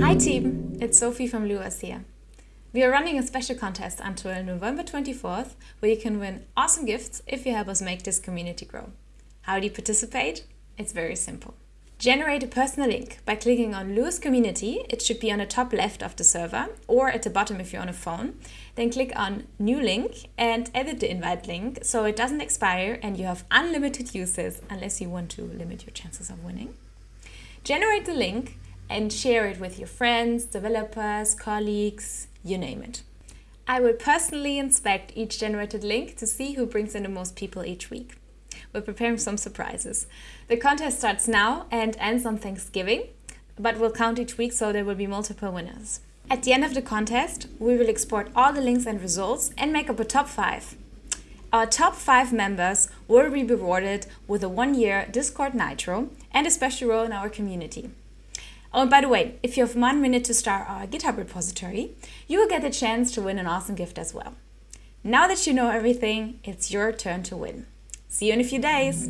Hi team, it's Sophie from Luos here. We are running a special contest until November 24th where you can win awesome gifts if you help us make this community grow. How do you participate? It's very simple. Generate a personal link by clicking on Luos Community. It should be on the top left of the server or at the bottom if you're on a phone. Then click on New Link and edit the invite link so it doesn't expire and you have unlimited uses unless you want to limit your chances of winning. Generate the link and share it with your friends, developers, colleagues, you name it. I will personally inspect each generated link to see who brings in the most people each week. We're preparing some surprises. The contest starts now and ends on Thanksgiving, but we'll count each week so there will be multiple winners. At the end of the contest, we will export all the links and results and make up a top 5. Our top 5 members will be rewarded with a one-year Discord Nitro and a special role in our community. Oh, and by the way, if you have one minute to start our GitHub repository, you will get the chance to win an awesome gift as well. Now that you know everything, it's your turn to win. See you in a few days!